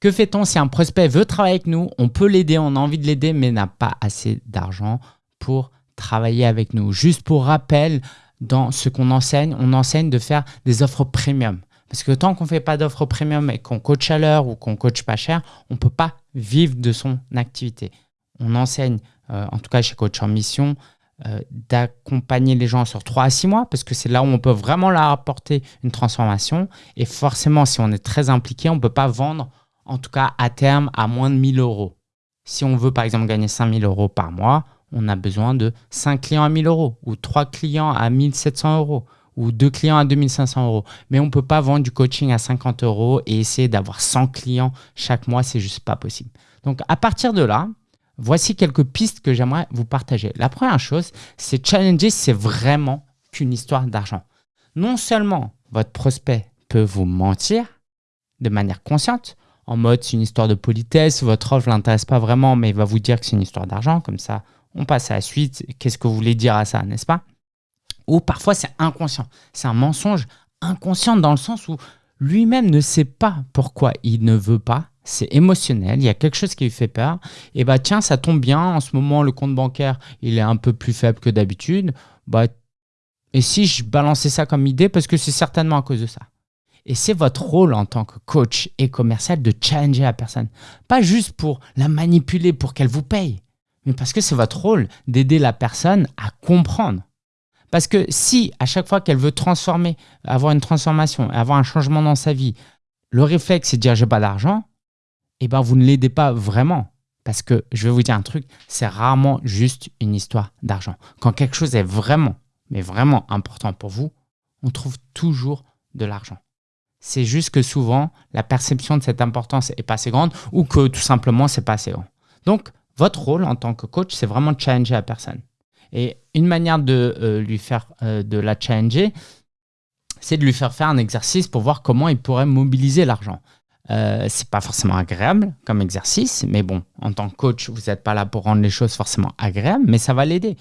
Que fait-on si un prospect veut travailler avec nous On peut l'aider, on a envie de l'aider, mais n'a pas assez d'argent pour travailler avec nous. Juste pour rappel, dans ce qu'on enseigne, on enseigne de faire des offres premium. Parce que tant qu'on ne fait pas d'offres premium et qu'on coach à l'heure ou qu'on coach pas cher, on ne peut pas vivre de son activité. On enseigne, euh, en tout cas chez Coach en Mission, euh, d'accompagner les gens sur 3 à 6 mois parce que c'est là où on peut vraiment leur apporter une transformation. Et forcément, si on est très impliqué, on ne peut pas vendre, en tout cas à terme, à moins de 1000 euros. Si on veut par exemple gagner 5000 euros par mois, on a besoin de 5 clients à 1000 euros ou 3 clients à 1700 euros ou 2 clients à 2500 euros. Mais on ne peut pas vendre du coaching à 50 euros et essayer d'avoir 100 clients chaque mois, c'est juste pas possible. Donc à partir de là, voici quelques pistes que j'aimerais vous partager. La première chose, c'est challenger, c'est vraiment qu'une histoire d'argent. Non seulement votre prospect peut vous mentir de manière consciente, en mode c'est une histoire de politesse, votre offre ne l'intéresse pas vraiment, mais il va vous dire que c'est une histoire d'argent, comme ça on passe à la suite. Qu'est-ce que vous voulez dire à ça, n'est-ce pas? Ou parfois, c'est inconscient. C'est un mensonge inconscient dans le sens où lui-même ne sait pas pourquoi il ne veut pas. C'est émotionnel, il y a quelque chose qui lui fait peur. Et bah tiens, ça tombe bien, en ce moment, le compte bancaire, il est un peu plus faible que d'habitude. Bah, et si je balançais ça comme idée, parce que c'est certainement à cause de ça. Et c'est votre rôle en tant que coach et commercial de challenger la personne. Pas juste pour la manipuler pour qu'elle vous paye, mais parce que c'est votre rôle d'aider la personne à comprendre. Parce que si à chaque fois qu'elle veut transformer, avoir une transformation, avoir un changement dans sa vie, le réflexe c'est de dire j'ai pas d'argent, eh ben vous ne l'aidez pas vraiment. Parce que je vais vous dire un truc, c'est rarement juste une histoire d'argent. Quand quelque chose est vraiment, mais vraiment important pour vous, on trouve toujours de l'argent. C'est juste que souvent, la perception de cette importance est pas assez grande ou que tout simplement, c'est pas assez grand. Donc, votre rôle en tant que coach, c'est vraiment de challenger la personne. Et une manière de euh, lui faire euh, de la challenger, c'est de lui faire faire un exercice pour voir comment il pourrait mobiliser l'argent. Euh, c'est pas forcément agréable comme exercice, mais bon, en tant que coach, vous n'êtes pas là pour rendre les choses forcément agréables, mais ça va l'aider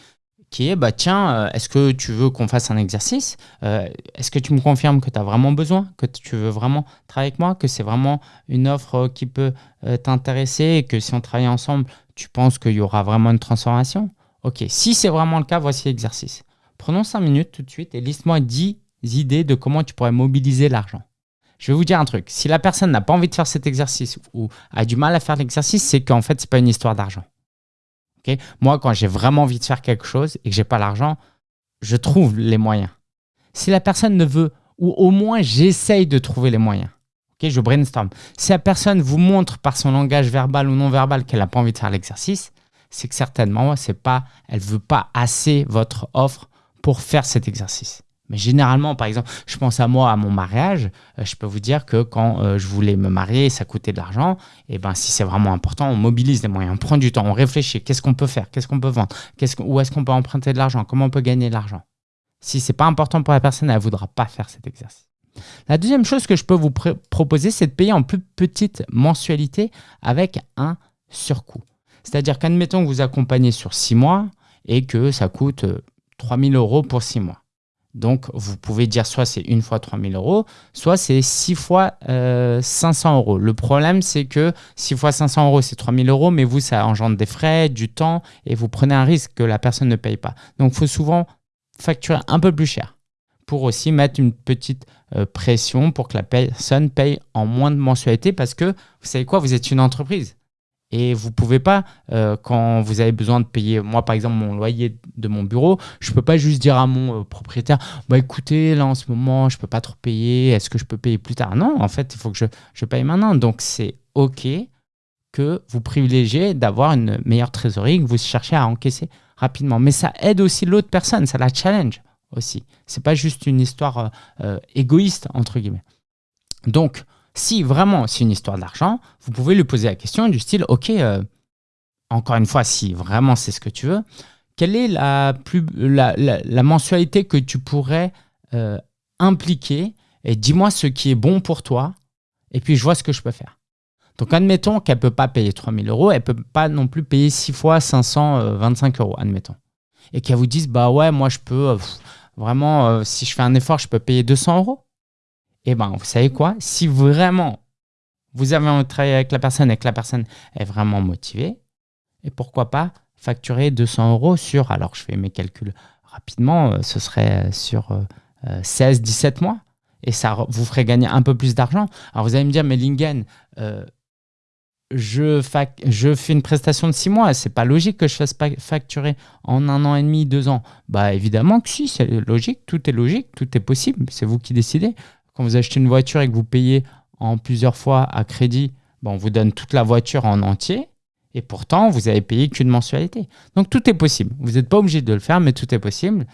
qui est bah tiens, euh, est-ce que tu veux qu'on fasse un exercice euh, Est-ce que tu me confirmes que tu as vraiment besoin, que tu veux vraiment travailler avec moi, que c'est vraiment une offre qui peut euh, t'intéresser que si on travaille ensemble, tu penses qu'il y aura vraiment une transformation? Ok, si c'est vraiment le cas, voici l'exercice. Prenons 5 minutes tout de suite et liste-moi 10 idées de comment tu pourrais mobiliser l'argent. Je vais vous dire un truc, si la personne n'a pas envie de faire cet exercice ou a du mal à faire l'exercice, c'est qu'en fait, ce n'est pas une histoire d'argent. Moi, quand j'ai vraiment envie de faire quelque chose et que j'ai pas l'argent, je trouve les moyens. Si la personne ne veut, ou au moins j'essaye de trouver les moyens. Je brainstorm. Si la personne vous montre par son langage verbal ou non verbal qu'elle n'a pas envie de faire l'exercice, c'est que certainement, pas, elle veut pas assez votre offre pour faire cet exercice. Mais généralement, par exemple, je pense à moi, à mon mariage, euh, je peux vous dire que quand euh, je voulais me marier, ça coûtait de l'argent. Et ben, si c'est vraiment important, on mobilise des moyens, on prend du temps, on réfléchit. Qu'est-ce qu'on peut faire? Qu'est-ce qu'on peut vendre? Où est-ce qu'on peut emprunter de l'argent? Comment on peut gagner de l'argent? Si c'est pas important pour la personne, elle ne voudra pas faire cet exercice. La deuxième chose que je peux vous proposer, c'est de payer en plus petite mensualité avec un surcoût. C'est-à-dire qu'admettons que vous accompagnez sur six mois et que ça coûte 3000 euh, euros pour six mois. Donc, vous pouvez dire soit c'est une fois 3000 euros, soit c'est 6 fois 500 euh, euros. Le problème, c'est que 6 fois 500 euros, c'est 3000 euros, mais vous, ça engendre des frais, du temps, et vous prenez un risque que la personne ne paye pas. Donc, il faut souvent facturer un peu plus cher pour aussi mettre une petite euh, pression pour que la personne paye en moins de mensualité parce que, vous savez quoi, vous êtes une entreprise. Et vous pouvez pas, euh, quand vous avez besoin de payer, moi par exemple, mon loyer de mon bureau, je peux pas juste dire à mon euh, propriétaire, bah écoutez, là en ce moment, je peux pas trop payer, est-ce que je peux payer plus tard? Non, en fait, il faut que je, je paye maintenant. Donc c'est OK que vous privilégiez d'avoir une meilleure trésorerie, que vous cherchez à encaisser rapidement. Mais ça aide aussi l'autre personne, ça la challenge aussi. C'est pas juste une histoire euh, égoïste, entre guillemets. Donc, si vraiment c'est une histoire d'argent, vous pouvez lui poser la question du style, ok, euh, encore une fois, si vraiment c'est ce que tu veux, quelle est la, plus, la, mensualité que tu pourrais euh, impliquer et dis-moi ce qui est bon pour toi et puis je vois ce que je peux faire. Donc admettons qu'elle ne peut pas payer 3000 euros, elle ne peut pas non plus payer 6 fois 525 euros, admettons. Et qu'elle vous dise, bah ouais, moi je peux, euh, vraiment, si je fais un effort, je peux payer 200 euros. Eh bien, vous savez quoi? Si vraiment vous avez envie de avec la personne et que la personne est vraiment motivée, et pourquoi pas facturer 200 euros sur, alors je fais mes calculs rapidement, euh, ce serait sur 16, euh, 17 mois, et ça vous ferait gagner un peu plus d'argent. Alors vous allez me dire, mais Lingen, je, fais une prestation de 6 mois, c'est pas logique que je fasse facturer en un an et demi, deux ans. Bah évidemment que si, c'est logique, tout est logique, tout est possible, c'est vous qui décidez. Quand vous achetez une voiture et que vous payez en plusieurs fois à crédit, bah, on vous donne toute la voiture en entier et pourtant vous avez payé qu'une mensualité. Donc tout est possible. Vous n'êtes pas obligé de le faire, mais tout est possible.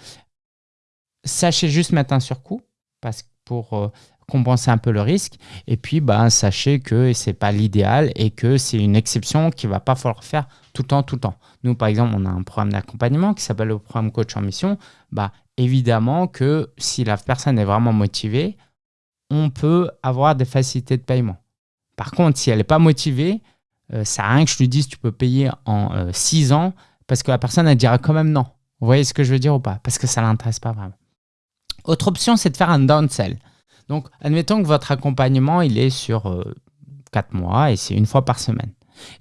Sachez juste mettre un surcoût parce, pour euh, compenser un peu le risque. Et puis, bah, sachez que ce n'est pas l'idéal et que c'est une exception qu'il ne va pas falloir faire tout le temps, tout le temps. Nous, par exemple, on a un programme d'accompagnement qui s'appelle le programme Coach en Mission. Bah, évidemment que si la personne est vraiment motivée, on peut avoir des facilités de paiement. Par contre, si elle n'est pas motivée, euh, ça n'a rien que je lui dise tu peux payer en 6 euh, ans parce que la personne, elle dira quand même non. Vous voyez ce que je veux dire ou pas? Parce que ça ne l'intéresse pas vraiment. Autre option, c'est de faire un downsell. Donc, admettons que votre accompagnement, il est sur 4 euh, mois et c'est une fois par semaine.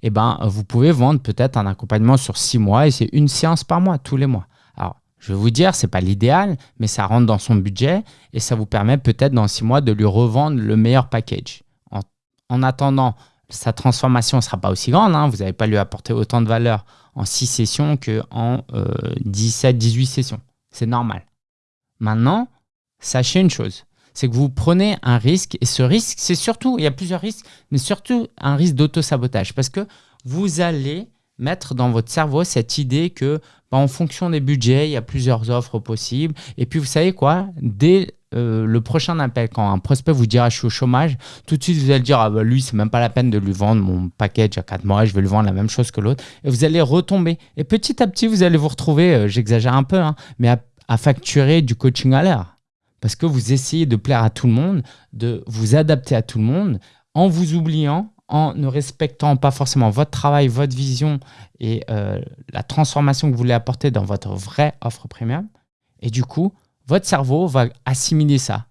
Eh ben, vous pouvez vendre peut-être un accompagnement sur 6 mois et c'est une séance par mois, tous les mois. Je vais vous dire, ce n'est pas l'idéal, mais ça rentre dans son budget et ça vous permet peut-être dans 6 mois de lui revendre le meilleur package. En, attendant, sa transformation ne sera pas aussi grande. Hein. vous n'allez pas lui apporter autant de valeur en 6 sessions qu'en euh, 17, 18 sessions. C'est normal. Maintenant, sachez une chose, c'est que vous prenez un risque et ce risque, c'est surtout, il y a plusieurs risques, mais surtout un risque d'auto-sabotage parce que vous allez mettre dans votre cerveau cette idée que bah, en fonction des budgets, il y a plusieurs offres possibles. Et puis vous savez quoi, dès euh, le prochain appel, quand un prospect vous dira je suis au chômage, tout de suite vous allez dire ah bah lui c'est même pas la peine de lui vendre mon package à 4 mois, je vais lui vendre la même chose que l'autre. Et vous allez retomber. Et petit à petit vous allez vous retrouver, euh, j'exagère un peu, hein, mais à, à facturer du coaching à l'heure parce que vous essayez de plaire à tout le monde, de vous adapter à tout le monde, en vous oubliant, en ne respectant pas forcément votre travail, votre vision et euh, la transformation que vous voulez apporter dans votre vraie offre premium. Et du coup, votre cerveau va assimiler ça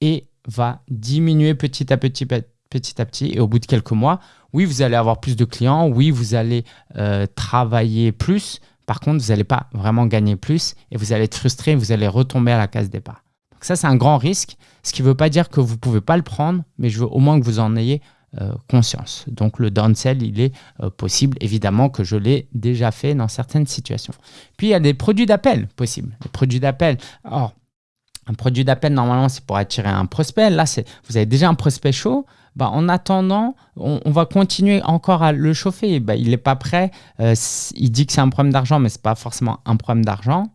et va diminuer petit à petit, petit à petit. Et au bout de quelques mois, oui, vous allez avoir plus de clients, oui, vous allez euh, travailler plus. Par contre, vous n'allez pas vraiment gagner plus et vous allez être frustré, vous allez retomber à la case départ ça, c'est un grand risque, ce qui ne veut pas dire que vous ne pouvez pas le prendre, mais je veux au moins que vous en ayez conscience. Donc le downsell, il est euh, possible, évidemment que je l'ai déjà fait dans certaines situations. Puis il y a des produits d'appel possibles. Les produits d'appel, alors un produit d'appel, normalement, c'est pour attirer un prospect. Là, vous avez déjà un prospect chaud. Bah, en attendant, on, va continuer encore à le chauffer. Bah, il n'est pas prêt. Euh, il dit que c'est un problème d'argent, mais ce n'est pas forcément un problème d'argent.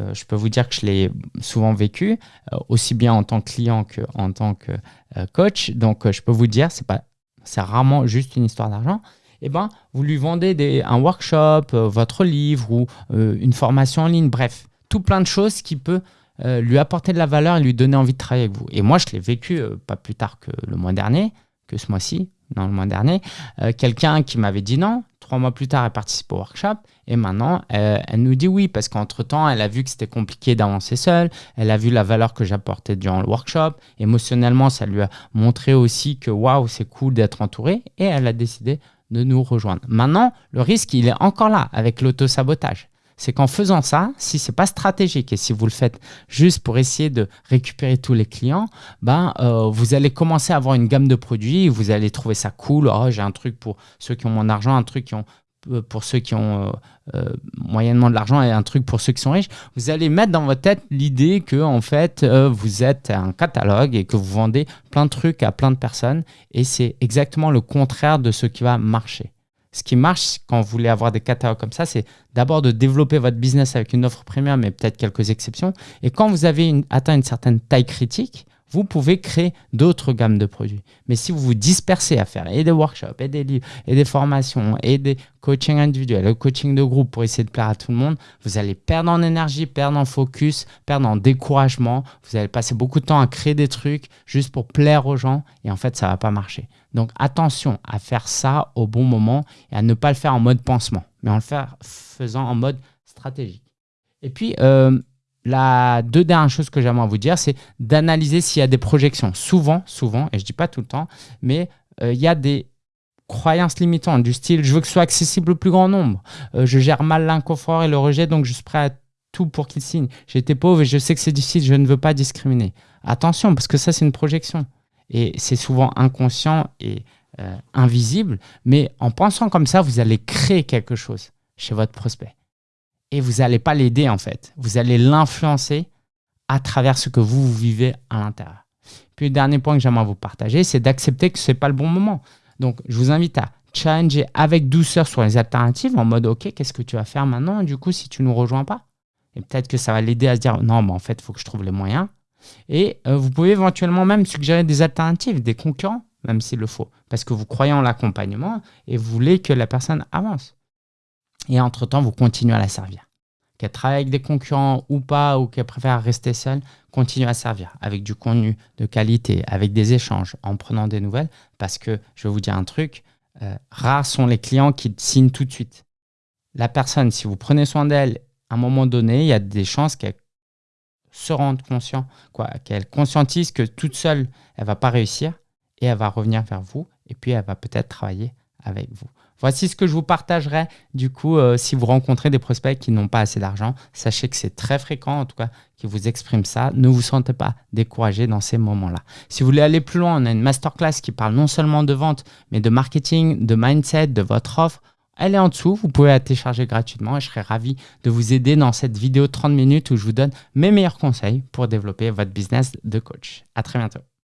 Euh, je peux vous dire que je l'ai souvent vécu, euh, aussi bien en tant que client qu'en tant que euh, coach. Donc, je peux vous dire, c'est pas, c'est rarement juste une histoire d'argent. Eh ben, vous lui vendez un workshop, votre livre ou une formation en ligne, bref, tout plein de choses qui peut lui apporter de la valeur et lui donner envie de travailler avec vous. Et moi, je l'ai vécu pas plus tard que le mois dernier, que ce mois-ci, dans le mois dernier, quelqu'un qui m'avait dit non, Trois mois plus tard, elle participe au workshop et maintenant, elle, nous dit oui parce qu'entre-temps, elle a vu que c'était compliqué d'avancer seule, elle a vu la valeur que j'apportais durant le workshop. Émotionnellement, ça lui a montré aussi que waouh, c'est cool d'être entourée et elle a décidé de nous rejoindre. Maintenant, le risque, il est encore là avec l'auto-sabotage c'est qu'en faisant ça, si c'est pas stratégique et si vous le faites juste pour essayer de récupérer tous les clients, ben, euh, vous allez commencer à avoir une gamme de produits, vous allez trouver ça cool, oh, j'ai un truc pour ceux qui ont moins d'argent, un truc qui ont, euh, pour ceux qui ont euh, moyennement de l'argent et un truc pour ceux qui sont riches. Vous allez mettre dans votre tête l'idée que en fait, vous êtes un catalogue et que vous vendez plein de trucs à plein de personnes et c'est exactement le contraire de ce qui va marcher ce qui marche quand vous voulez avoir des catalogues comme ça, c'est d'abord de développer votre business avec une offre premium, mais peut-être quelques exceptions. Et quand vous avez atteint une certaine taille critique, vous pouvez créer d'autres gammes de produits. Mais si vous vous dispersez à faire et des workshops, et des livres, et des formations, et des coachings individuels, et coaching de groupe pour essayer de plaire à tout le monde, vous allez perdre en énergie, perdre en focus, perdre en découragement. Vous allez passer beaucoup de temps à créer des trucs juste pour plaire aux gens, et en fait, ça ne va pas marcher. Donc attention à faire ça au bon moment et à ne pas le faire en mode pansement, mais en le faisant en mode stratégique. Et puis, euh, la deux dernières choses que j'aimerais vous dire, c'est d'analyser s'il y a des projections. Souvent, souvent, et je ne dis pas tout le temps, mais euh, il y a des croyances limitantes du style je veux que ce soit accessible au plus grand nombre, euh, je gère mal l'inconfort et le rejet, donc je suis prêt à tout pour qu'il signe. J'étais pauvre et je sais que c'est difficile, je ne veux pas discriminer. Attention, parce que ça, c'est une projection. Et c'est souvent inconscient et euh, invisible, mais en pensant comme ça, vous allez créer quelque chose chez votre prospect. Et vous n'allez pas l'aider en fait, vous allez l'influencer à travers ce que vous, vivez à l'intérieur. Puis le dernier point que j'aimerais vous partager, c'est d'accepter que ce n'est pas le bon moment. Donc, je vous invite à challenger avec douceur sur les alternatives en mode OK, qu'est-ce que tu vas faire maintenant du coup si tu ne nous rejoins pas? Et peut-être que ça va l'aider à se dire non, mais en fait, il faut que je trouve les moyens. Et euh, vous pouvez éventuellement même suggérer des alternatives, des concurrents, même s'il le faut, parce que vous croyez en l'accompagnement et vous voulez que la personne avance. Et entre-temps, vous continuez à la servir. Qu'elle travaille avec des concurrents ou pas, ou qu'elle préfère rester seule, continuez à servir avec du contenu de qualité, avec des échanges, en prenant des nouvelles, parce que je vais vous dire un truc, euh, rares sont les clients qui signent tout de suite. La personne, si vous prenez soin d'elle, à un moment donné, il y a des chances qu'elle se rende conscient, qu'elle conscientise que toute seule, elle va pas réussir et elle va revenir vers vous et puis elle va peut-être travailler avec vous. Voici ce que je vous partagerai. Du coup, euh, si vous rencontrez des prospects qui n'ont pas assez d'argent, sachez que c'est très fréquent, en tout cas, qui vous expriment ça. Ne vous sentez pas découragé dans ces moments-là. Si vous voulez aller plus loin, on a une masterclass qui parle non seulement de vente, mais de marketing, de mindset, de votre offre. Elle est en dessous, vous pouvez la télécharger gratuitement et je serai ravi de vous aider dans cette vidéo de 30 minutes où je vous donne mes meilleurs conseils pour développer votre business de coach. À très bientôt.